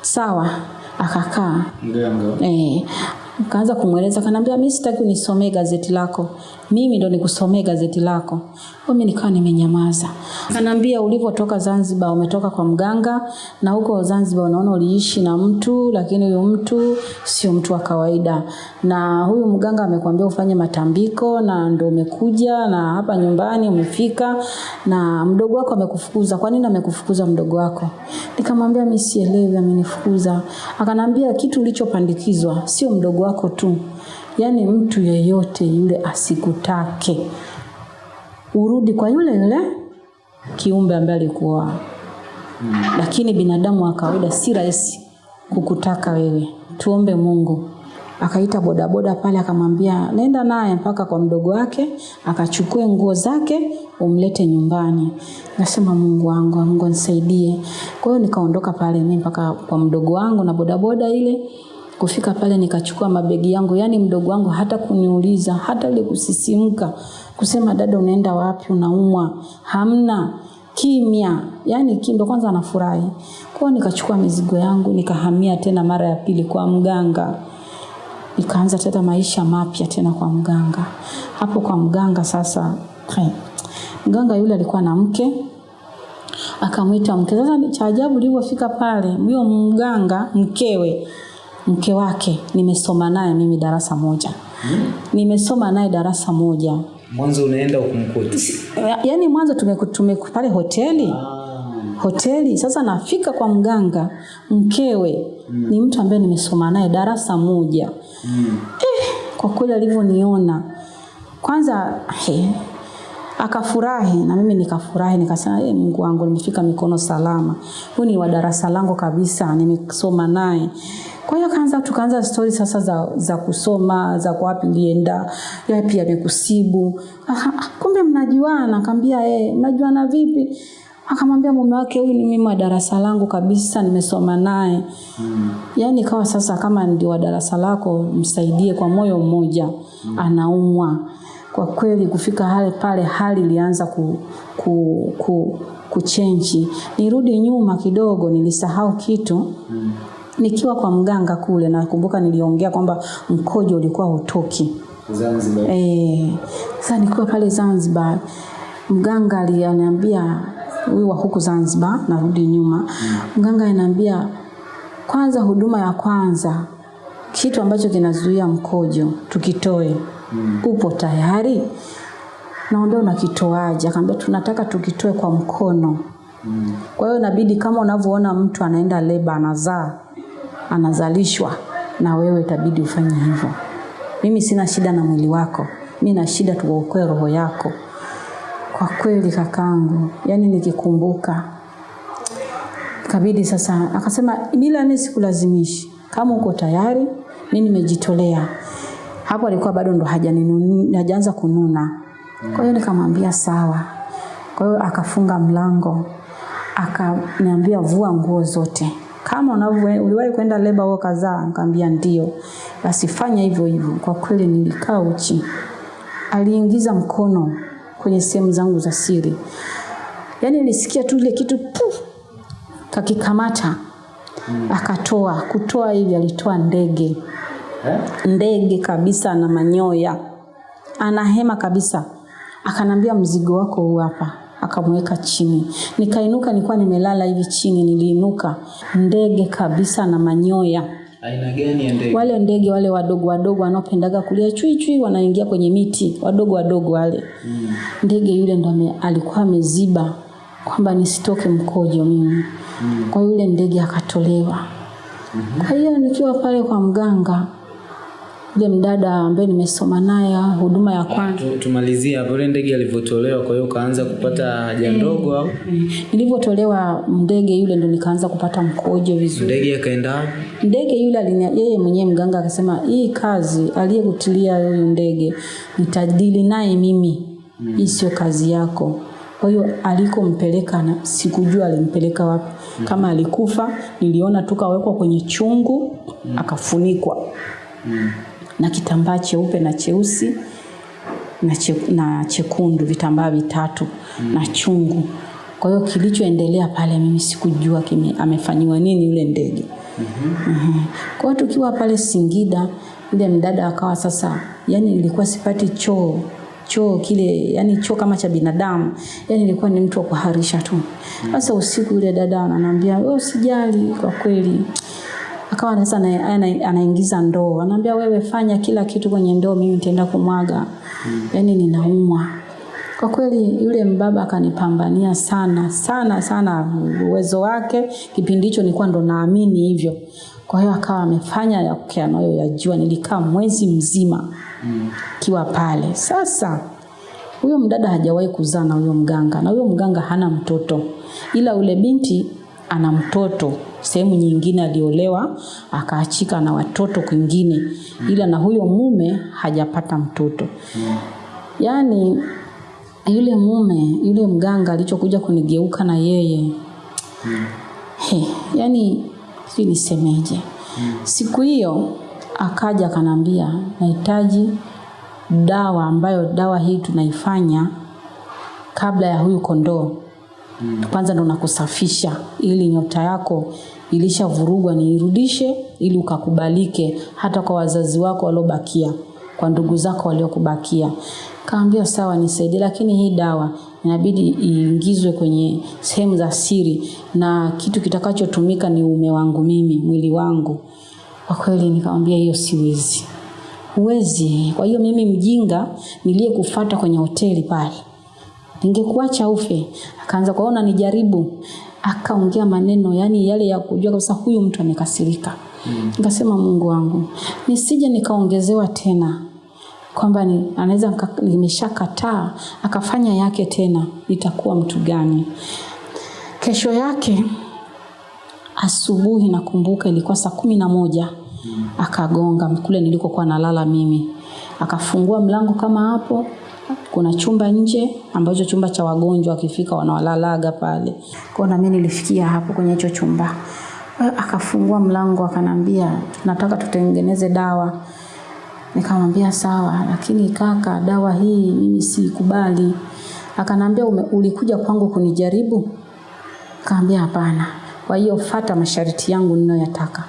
sawa." Akakaa. Eh, kaanza kumweleza kanaambia mimi sitaki unisomee gazeti lako. Mimi ndo nikusomee gazeti lako. Mimi nikawa nimenyamaza. Kanaambia ulivyotoka Zanzibar umetoka kwa mganga na huko Zanzibar unaona uliishi na mtu lakini huyo mtu sio mtu wa kawaida. Na huyu mganga amekwambia ufanye matambiko na ndo umekuja na hapa nyumbani umefika na mdogo wako amekufukuza. Kwa nini amekufukuza mdogo wako? Nikamwambia mimi sielewi amenifukuza. Akanambia kitu ulichopandikizwa sio mdogo wako tu. Yaani mtu yeyote yule asikutake. Urudi kwa yule yule kiumbe ambaye alikuwa. Lakini binadamu wa kawaida si rahisi kukutaka wewe. Tuombe Mungu. Akaita bodaboda pale akamwambia nenda naye mpaka kwa mdogo wake akachukue nguo zake umlete nyumbani. Nasema Mungu wangu, Mungu nisaidie. Kwa hiyo nikaondoka pale mimi mpaka kwa mdogo wangu na bodaboda ile kufika pale nikachukua mabegi yangu, yani mdogo wangu hata kuniuliza hata ile kusisimka kusema dada, unaenda wapi? Unaumwa? Hamna, kimya, yani kindo kwanza anafurahi. Kwa nikachukua mizigo yangu nikahamia tena mara ya pili kwa mganga, nikaanza tena maisha mapya tena kwa mganga. Hapo kwa mganga sasa, hey, mganga yule alikuwa na mke akamwita mke. Sasa ni cha ajabu nilipofika pale, huyo mganga mkewe mke wake nimesoma naye mimi darasa moja. hmm? Nimesoma naye darasa moja. Mwanzo unaenda ukumkuta. yani Yaani mwanzo tumeku- tumeku pale hoteli ah. hoteli. Sasa nafika kwa mganga mkewe ni mtu ambaye nimesoma naye darasa moja. Eh, kwa kweli alivyoniona kwanza he, akafurahi na mimi nikafurahi, nikasema hey, Mungu wangu nimefika mikono salama, huyu ni wa darasa langu kabisa, nimesoma naye. Kwa hiyo kaanza tukaanza stori sasa za, za kusoma za kwa wapi pia yapi yamekusibu. Aha, kumbe mnajuana. kaambia eh, mnajuana vipi? Akamwambia mume wake huyu ni mimi wa darasa langu kabisa, nimesoma naye. Yaani ikawa sasa kama ndio wa darasa lako, msaidie kwa moyo mmoja, anaumwa. Kwa kweli kufika hali pale, hali ilianza ku, ku, ku, kuchenji. Nirudi nyuma kidogo, nilisahau kitu nikiwa kwa mganga kule, nakumbuka niliongea kwamba mkojo ulikuwa hutoki. Zanzibar. Eh, sasa nikiwa pale Zanzibar, mganga aliniambia huyu wa huku Zanzibar, narudi nyuma. mm. Mganga ananiambia kwanza, huduma ya kwanza, kitu ambacho kinazuia mkojo tukitoe. mm. Upo tayari? Naomba unakitoaje? Akamwambia tunataka tukitoe kwa mkono. Mm. Kwa hiyo inabidi kama unavyoona mtu anaenda leba anazaa, anazalishwa na wewe itabidi ufanye hivyo. Mimi sina shida na mwili wako, mi na shida tuokoe roho yako. Kwa kweli kakangu, yani nikikumbuka kabidi sasa, akasema mila mimi sikulazimishi, kama uko tayari, mi nimejitolea. Hapo alikuwa bado ndo hajaanza kununa. Kwa hiyo nikamwambia sawa. Kwa hiyo akafunga mlango, akaniambia vua nguo zote kama unavyo uliwahi kwenda leba huo kadhaa? Nikamwambia ndio. Basi fanya hivyo hivyo. Kwa kweli nilikaa uchi. Aliingiza mkono kwenye sehemu zangu za siri, yani nilisikia tu ile kitu puf, kakikamata akatoa. Kutoa hivi alitoa ndege eh? ndege kabisa na manyoya, ana hema kabisa. Akanambia mzigo wako huu hapa, akamweka chini. Nikainuka, nilikuwa nimelala hivi chini, niliinuka, ndege kabisa na manyoya. Aina gani ya ndege? Wale ndege wale wadogo wadogo wanaopendaga kulia chui chui, wanaingia kwenye miti, wadogo wadogo wale. Ndege yule ndo alikuwa ameziba kwamba nisitoke mkojo mimi. Kwa yule ndege akatolewa. Hmm. Kwa hiyo nikiwa pale kwa mganga, yule mdada ambaye nimesoma naye huduma ya kwanza Tu- Tumalizie hapo, ile ndege alivyotolewa, kwa hiyo ukaanza kupata haja mm. ndogo au nilivyotolewa ndege yule ndo nikaanza kupata mkojo vizuri. ndege akaenda? Ndege yule alinia, yeye mwenyewe mganga akasema hii kazi aliyekutilia huyu ndege nitadili naye mimi, hii sio kazi yako. Kwa hiyo alikompeleka na sikujua alimpeleka wapi. Kama alikufa niliona tu kawekwa kwenye chungu akafunikwa na kitambaa cheupe na cheusi na, che, na chekundu, vitambaa vitatu mm. na chungu. Kwa hiyo kilichoendelea pale mimi sikujua kime, amefanyiwa nini yule ndege. mm -hmm. mm -hmm. Kwa hiyo tukiwa pale Singida, yule mdada akawa sasa, yani nilikuwa sipati choo choo kile, yani choo kama cha binadamu, yani nilikuwa ni mtu wa kuharisha tu. Sasa mm. usiku yule dada ananiambia, wewe usijali, kwa kweli akawa sasa ana- ana- anaingiza ndoo, anaambia wewe fanya kila kitu kwenye ndoo, mimi nitaenda kumwaga. mm. Yani ninaumwa kwa kweli. Yule mbaba akanipambania sana sana sana, uwezo wake kipindi hicho nilikuwa ndo naamini hivyo. Kwa hiyo akawa amefanya anayoyajua. Nilikaa mwezi mzima mm. kiwa pale. Sasa huyo mdada hajawahi kuzaa na huyo mganga, na huyo mganga hana mtoto, ila ule binti ana mtoto sehemu nyingine, aliolewa akaachika na watoto kwingine, ila na huyo mume hajapata mtoto. Yaani yule mume yule mganga alichokuja kunigeuka na yeye he, yani sijui nisemeje. Siku hiyo akaja akanambia, nahitaji dawa ambayo dawa hii tunaifanya kabla ya huyu kondoo kwanza ndo nakusafisha ili nyota yako ilishavurugwa niirudishe ili ukakubalike hata kwa wazazi wako waliobakia kwa ndugu zako waliokubakia. Kaambia sawa nisaidie lakini hii dawa inabidi iingizwe kwenye sehemu za siri na kitu kitakachotumika ni ume wangu mimi mwili wangu. Kwa kweli nikamwambia hiyo siwezi. Huwezi. Kwa hiyo mimi mjinga niliyekufata kwenye hoteli pale ningekuacha ufe. Akaanza kuona nijaribu, akaongea maneno yani yale ya kujua kabisa huyu mtu amekasirika. Nikasema Mungu wangu, nisije nikaongezewa tena kwamba ni, anaweza nimeshakataa akafanya yake tena, nitakuwa mtu gani? Kesho yake asubuhi nakumbuka ilikuwa saa kumi na moja akagonga kule nilikokuwa nalala mimi akafungua mlango kama hapo kuna chumba nje ambacho chumba cha wagonjwa wakifika wanawalalaga pale kwao na mimi nilifikia hapo kwenye hicho chumba Kwa akafungua mlango akanambia tunataka tutengeneze dawa nikamwambia sawa lakini kaka dawa hii mimi siikubali akanambia ulikuja kwangu kunijaribu Kaambia hapana. Kwa hiyo fata masharti yangu ninayoyataka.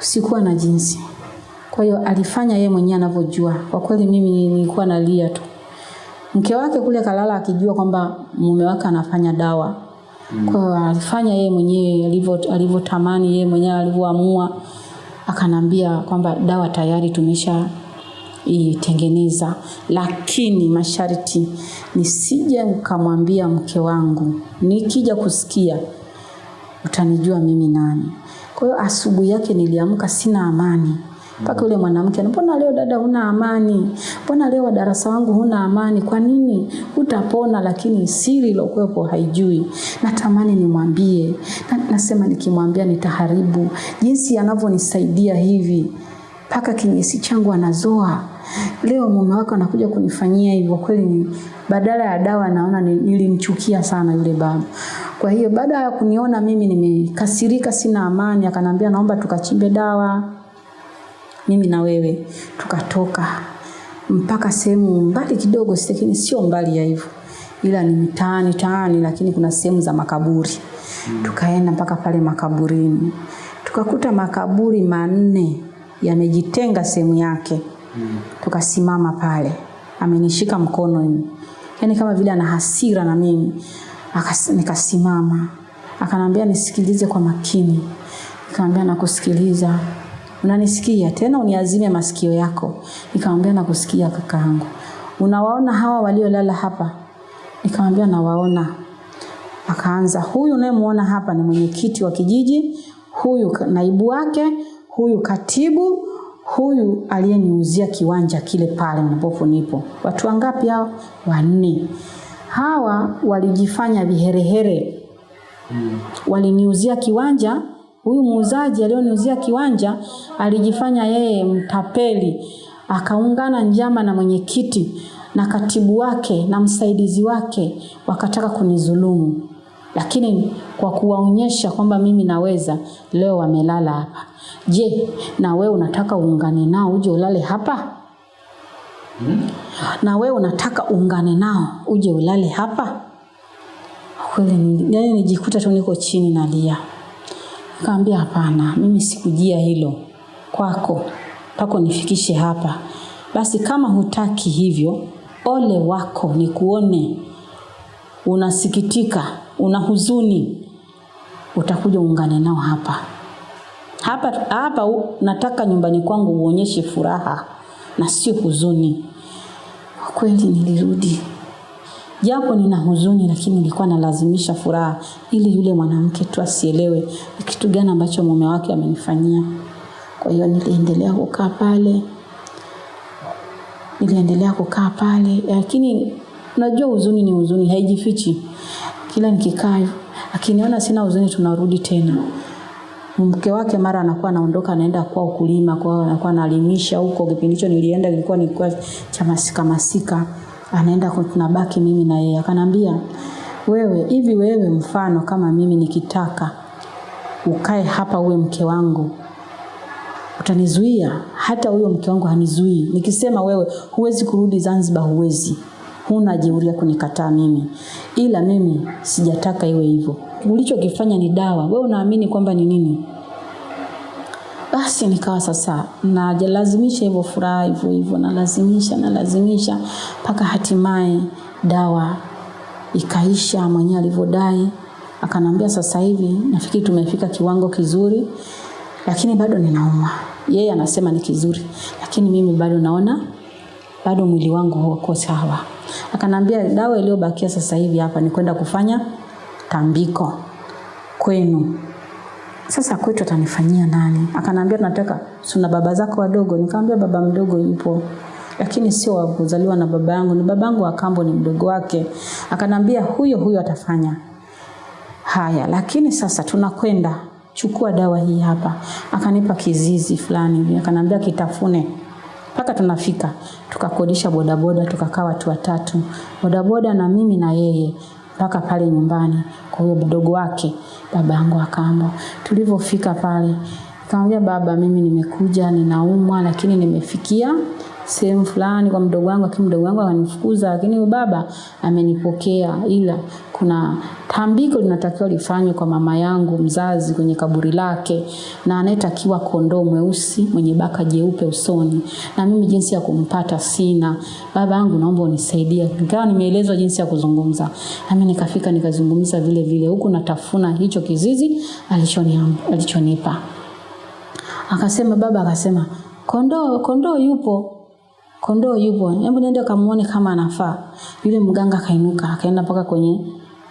Sikuwa na jinsi. Kwa hiyo alifanya yeye mwenyewe anavyojua. Kwa kweli mimi nilikuwa nalia tu. Mke wake kule kalala akijua kwamba mume wake anafanya dawa. mm. Kwa hiyo alifanya yeye mwenyewe alivyo alivyotamani yeye mwenyewe alivyoamua. Akanambia kwamba dawa tayari tumesha itengeneza, lakini masharti nisije ukamwambia mke wangu, nikija kusikia utanijua mimi nani. Kwa hiyo asubuhi yake niliamka sina amani mpaka yule mwanamke, mbona leo dada huna amani? Mbona leo darasa wangu huna amani? Kwa nini? Utapona, lakini siri iliyokuwepo haijui. Natamani nimwambie, na, nasema nikimwambia nitaharibu jinsi anavyonisaidia hivi mpaka kinyesi changu anazoa. Leo mume wako anakuja kunifanyia hivyo, kweli badala ya dawa naona nilimchukia sana yule baba. Kwa hiyo baada ya kuniona mimi nimekasirika, sina amani, akanambia naomba tukachimbe dawa mimi na wewe tukatoka mpaka sehemu mbali kidogo, lakini sio mbali ya hivyo, ila ni mtaani taani, lakini kuna sehemu za makaburi. mm. Tukaenda mpaka pale makaburini, tukakuta makaburi manne yamejitenga sehemu yake. mm. Tukasimama pale, amenishika mkono ni yani kama vile ana hasira na mimi. Akas, nikasimama, akanambia nisikilize kwa makini. Nikamwambia nakusikiliza. Unanisikia? Tena uniazime masikio yako. Nikamwambia nakusikia kakaangu. Unawaona hawa waliolala hapa? Nikamwambia nawaona. Akaanza, huyu unayemuona hapa ni mwenyekiti wa kijiji, huyu naibu wake, huyu katibu, huyu aliyeniuzia kiwanja kile pale ambapo nipo. Watu wangapi hao? Wanne. Hawa walijifanya viherehere waliniuzia kiwanja. Huyu muuzaji alioniuzia kiwanja alijifanya yeye mtapeli, akaungana njama na mwenyekiti na katibu wake na msaidizi wake, wakataka kunizulumu. Lakini kwa kuwaonyesha kwamba mimi naweza, leo wamelala hapa. Je, na wewe unataka uungane nao uje ulale hapa? Hmm? Na wewe unataka uungane nao uje ulale hapa? kweli ni- yaani nijikuta tu niko chini nalia. Nikamwambia hapana, mimi sikujia hilo kwako pako nifikishe hapa. Basi kama hutaki hivyo, ole wako ni kuone unasikitika, una huzuni, utakuja uungane nao hapa hapa hapa. Nataka nyumbani kwangu uonyeshe furaha na sio huzuni. Kwa kweli nilirudi japo nina huzuni, lakini nilikuwa nalazimisha furaha ili yule mwanamke tu asielewe ni kitu gani ambacho mume wake amenifanyia. Kwa hiyo niliendelea kukaa pale, niliendelea kukaa pale, lakini unajua huzuni ni huzuni, haijifichi. Kila nikikaa akiniona sina huzuni, tunarudi tena mke wake mara anakuwa anaondoka anaenda kwao kulima, kwao anakuwa analimisha huko. Kipindi hicho nilienda kilikuwa nilikuwa cha masika masika, anaenda tunabaki mimi na yeye. Akanambia, wewe hivi, wewe mfano kama mimi nikitaka ukae hapa uwe mke wangu utanizuia? Hata huyo mke wangu hanizuii. Nikisema wewe huwezi kurudi Zanzibar, huwezi, huna jeuria kunikataa mimi, ila mimi sijataka iwe hivyo. Ulichokifanya ni dawa, wewe unaamini kwamba ni nini? Basi nikawa sasa nalazimisha hivyo furaha hivyo hivyo, nalazimisha nalazimisha mpaka hatimaye dawa ikaisha, mwenyewe alivyodai. Akanambia sasa hivi nafikiri tumefika kiwango kizuri, lakini bado ninauma. Yeye anasema ni kizuri, lakini mimi bado naona bado mwili wangu huko sawa. Akanambia dawa iliyobakia sasa hivi hapa ni kwenda kufanya tambiko kwenu. Sasa kwetu atanifanyia nani? Akanambia tunataka tuna baba zako wadogo. Nikamwambia baba mdogo yupo, lakini sio wa kuzaliwa na baba yangu, ni baba yangu wa kambo, ni mdogo wake. Akanambia huyo huyo atafanya haya, lakini sasa tunakwenda, chukua dawa hii hapa. Akanipa kizizi fulani akanambia kitafune mpaka tunafika. Tukakodisha bodaboda, tukakaa watu watatu, bodaboda na mimi na yeye mpaka pale nyumbani kwa huyo mdogo wake baba yangu akaamba. Tulivyofika pale, nikamwambia baba, mimi nimekuja ninaumwa, lakini nimefikia sehemu fulani kwa mdogo wangu, lakini mdogo wangu akanifukuza, lakini baba amenipokea, ila kuna tambiko linatakiwa lifanywe kwa mama yangu mzazi kwenye kaburi lake, na anayetakiwa kondoo mweusi mwenye baka jeupe usoni, na mimi jinsi ya kumpata sina. Baba yangu, naomba unisaidie. Nikawa nimeelezwa jinsi ya kuzungumza, nami nikafika nikazungumza vile vile, huku natafuna hicho kizizi alichonipa. Akasema baba, akasema kondoo, kondoo yupo kondoo yupo, hebu nenda kamuone kama anafaa. Yule mganga akainuka akaenda mpaka kwenye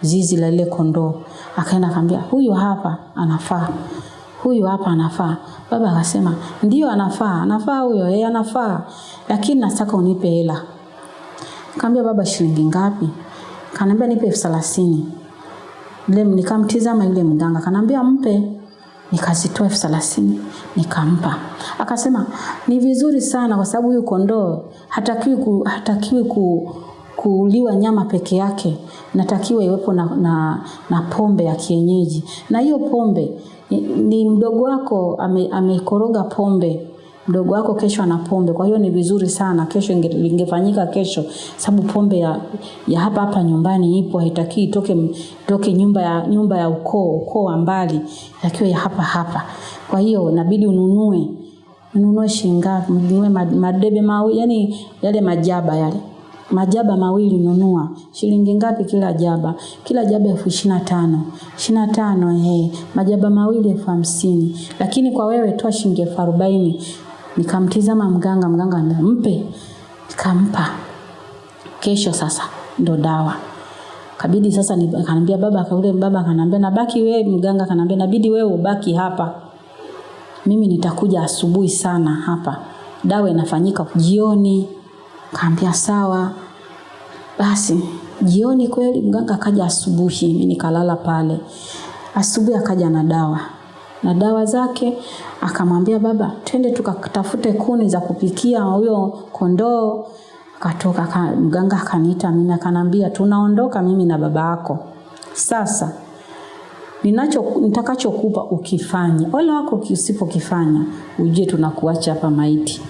zizi la ile kondoo, akaenda akamwambia huyu hapa anafaa. huyu hapa anafaa. Baba akasema ndio, anafaa, anafaa huyo, yeye anafaa, lakini nataka unipe hela. Kaambia baba, shilingi ngapi? Kaniambia nipe elfu thelathini. Nikamtizama yule mganga, kanaambia mpe. Nikazitoa elfu thelathini nikampa. Akasema ni vizuri sana, kwa sababu huyu kondoo hatakiwi ku, hatakiwi ku, kuuliwa nyama peke yake, natakiwa iwepo na, na, na pombe ya kienyeji, na hiyo pombe ni, mdogo wako amekoroga ame, pombe mdogo wako kesho ana pombe, kwa hiyo ni vizuri sana kesho inge- ingefanyika kesho, sababu pombe ya, ya hapa hapa nyumbani ipo, haitaki itoke toke nyumba ya nyumba ya ukoo ukoo wa mbali, itakiwa ya hapa hapa. Kwa hiyo inabidi ununue ununue shinga? Ununue madebe mawili, yani yale majaba yale. Majaba mawili nunua. Shilingi ngapi kila jaba? Kila jaba elfu ishirini na tano. Ishirini na tano eh majaba mawili elfu hamsini. Lakini kwa wewe toa shilingi elfu arobaini nikamtizama mganga mganga mpe. Nikampa. Kesho sasa ndo dawa. Kabidi sasa ni- akaniambia baba kaule baba kanambia nabaki wewe mganga kanambia nabidi wewe ubaki hapa. Mimi nitakuja asubuhi sana hapa. Dawa inafanyika jioni. Kaambia sawa. Basi jioni kweli mganga akaja asubuhi. Mimi nikalala pale. Asubuhi akaja na dawa na dawa zake. Akamwambia baba twende tukatafute kuni za kupikia huyo kondoo. Akatoka ka, mganga akaniita mimi akanambia tunaondoka mimi na baba yako. Sasa ninacho nitakachokupa ukifanya wala wako usipokifanya ujue tunakuacha hapa maiti